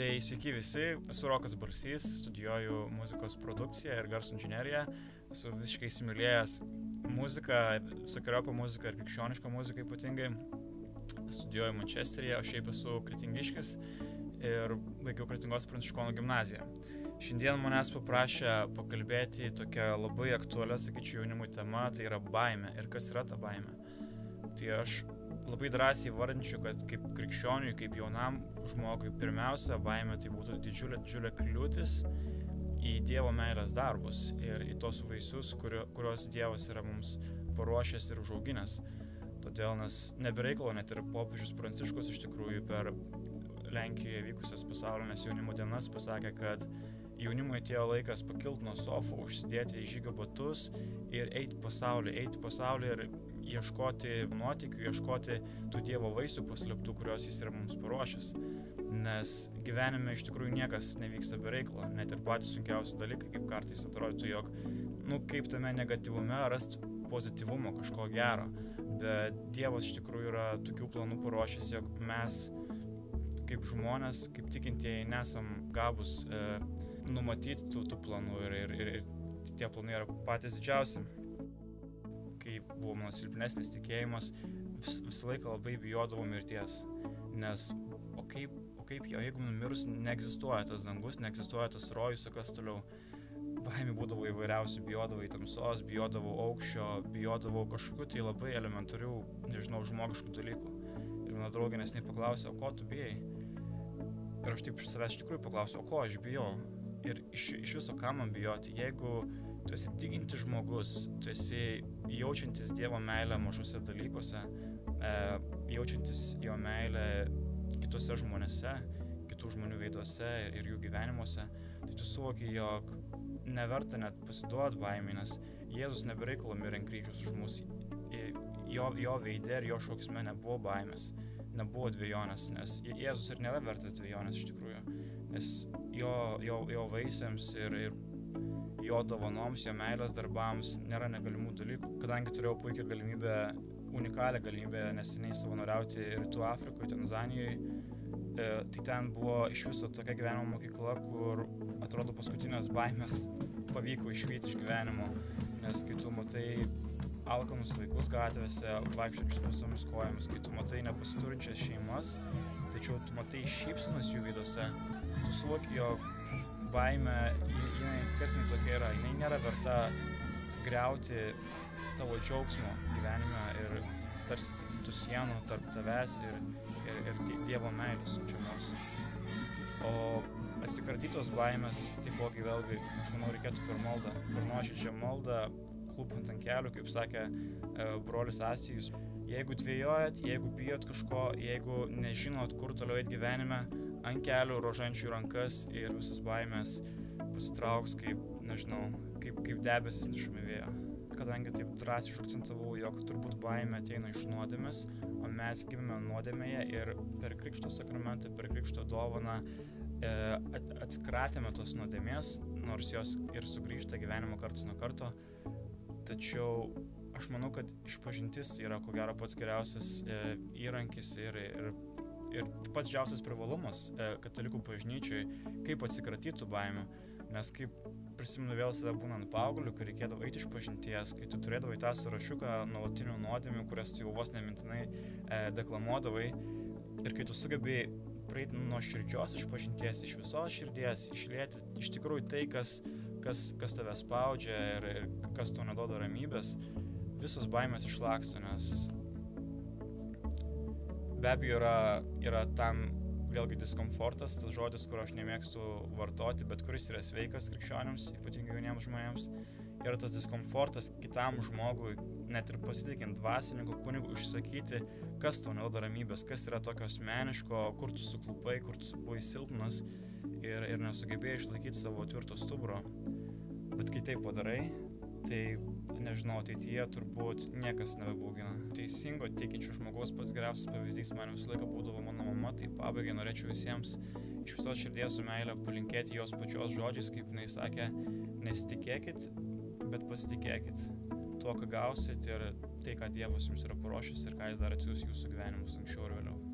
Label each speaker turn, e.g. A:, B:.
A: Tai sveiki visi, esu Rokas Barsys, studijuoju muzikos produkciją ir garso inžineriją, esu visiškai įsimylėjęs muziką, visokiojopą muziką ir krikščionišką muziką ypatingai. Studijuoju Mančesteryje, o šiaip esu kritingiškis ir baigiau Kritingos Pranciškonų gimnaziją. Šiandien manęs paprašė pakalbėti tokią labai aktualią, sakyčiau, jaunimui temą, tai yra baime ir kas yra ta baime. Tai aš labai drąsiai vardinčiau, kad kaip krikščioniui, kaip jaunam žmogui, pirmiausia, baime tai būtų didžiulė, didžiulė kliūtis į Dievo meilės darbus ir į tos vaisius, kurio, kuriuos Dievas yra mums paruošęs ir užauginęs. Todėl nes nebereikalo net ir popiežius Pranciškus iš tikrųjų per Lenkijoje vykusias pasaulinės jaunimo dienas pasakė, kad jaunimui atėjo laikas pakilti nuo sofų, užsidėti žygio batus ir eiti pasaulį, eiti pasaulį ir ieškoti nuotikių, ieškoti tų Dievo vaisių paslėptų, kuriuos Jis yra mums paruošęs. Nes gyvenime iš tikrųjų niekas nevyksta be reikalo, net ir patys sunkiausi dalykai, kaip kartais atrodytų, jog, nu, kaip tame negatyvume rasti pozityvumo, kažko gero. Bet Dievas iš tikrųjų yra tokių planų paruošęs, jog mes kaip žmonės, kaip tikintieji, nesam gabus e, numatyti tų, tų planų ir, ir, ir, ir tie planai yra patys didžiausi kai buvo mano silpnesnis tikėjimas, vis, visą laiką labai bijodavau mirties. Nes, o kaip, o kaip jo, jeigu numirus neegzistuoja tas dangus, neegzistuoja tas rojus, o kas toliau. Baimė būdavo įvairiausių, bijodavau tamsos, bijodavau aukščio, bijodavau kažkokių tai labai elementarių, nežinau, žmogiškų dalykų. Ir mano draugė nesnei paklausė, o ko tu bijai? Ir aš taip iš savęs iš tikrųjų paklausiau, o ko aš bijau? Ir iš, iš viso ką man bijoti, jeigu tu esi tikintis žmogus, tu esi jaučiantis Dievo meilę mažose dalykuose, e, jaučiantis jo meilę kitose žmonėse, kitų žmonių veiduose ir jų gyvenimuose, tai tu suvoki, jog neverta net pasiduoti baimė, nes Jėzus nebereikalo mirė ant kryžiaus už mus. Jo, jo veidė ir jo šauksme nebuvo baimės, nebuvo dviejonės, nes Jėzus ir nėra vertas dviejonės iš tikrųjų, nes jo, jo, jo vaisiams ir, ir jo dovanoms, jo meilės darbams nėra negalimų dalykų. Kadangi turėjau puikią galimybę, unikalią galimybę neseniai savanoriauti Rytų Afrikoje, Tanzanijoje, e, tai ten buvo iš viso tokia gyvenimo mokykla, kur atrodo paskutinės baimės pavyko išvykti iš gyvenimo, nes kai tu matai alkanus vaikus gatvėse, vaikščiančius pasomis kojomis, kai tu matai nepasiturinčias šeimas, tačiau tu matai šypsonas jų veiduose, tu suvoki, jog baime, jinai, kas jinai tokia yra, jinai nėra verta greuti tavo džiaugsmo gyvenime ir tarsi statytų sienų tarp tavęs ir, ir, ir Dievo meilės siunčiamos. O atsikratytos baimės, taipogi vėlgi, aš manau, reikėtų per maldą, per nuoširdžią maldą, klūpant ant kelių, kaip sakė e, brolis Astijus. Jeigu dvėjojat, jeigu bijot kažko, jeigu nežinot, kur toliau eiti gyvenime, ant kelių rožančių rankas ir visas baimės pasitrauks kaip, nežinau, kaip, kaip debesis nešami vėjo. Kadangi taip drąsiai užakcentavau, jog turbūt baimė ateina iš nuodėmės, o mes gimėme nuodėmėje ir per Krikšto sakramentą, per Krikšto dovaną e, atsikratėme tos nuodėmės, nors jos ir sugrįžta gyvenimo kartas nuo karto. Tačiau aš manau, kad išpažintis yra ko gero pats geriausias e, įrankis ir, ir ir pats didžiausias privalumas e, katalikų bažnyčiai, kaip atsikratytų baimių. Nes kaip prisimenu vėl save būnant paaugliu, kai reikėdavo eiti iš pažinties, kai tu turėdavai tą sąrašiuką nuolatinių nuodėmių, kurias tu jau vos nemintinai e, deklamuodavai ir kai tu sugebėjai praeiti nuo širdžios iš pažinties, iš visos širdies, išlėti iš tikrųjų tai, kas, kas, kas tave spaudžia ir, ir kas tau neduoda ramybės, visos baimės išlaksto, nes be abejo yra, yra tam vėlgi diskomfortas, tas žodis, kurio aš nemėgstu vartoti, bet kuris yra sveikas krikščionims, ypatingai jauniems žmonėms, yra tas diskomfortas kitam žmogui, net ir pasitikint dvasininku, kunigu, išsakyti, kas tau neduoda ramybės, kas yra tokio asmeniško, kur tu suklupai, kur tu buvai silpnas ir, ir nesugebėjai išlaikyti savo tvirto stuburo. Bet kai tai padarai, tai nežinau, ateityje turbūt niekas nebebaugina. Teisingo tikinčio žmogaus pats geriausias pavyzdys man visą laiką būdavo mano mama, tai pabaigai norėčiau visiems iš visos širdies su meilė palinkėti jos pačios žodžiais, kaip jinai sakė, nesitikėkit, bet pasitikėkit tuo, ką gausit ir tai, ką Dievas jums yra paruošęs ir ką jis dar atsiūs jūsų gyvenimus anksčiau ar vėliau.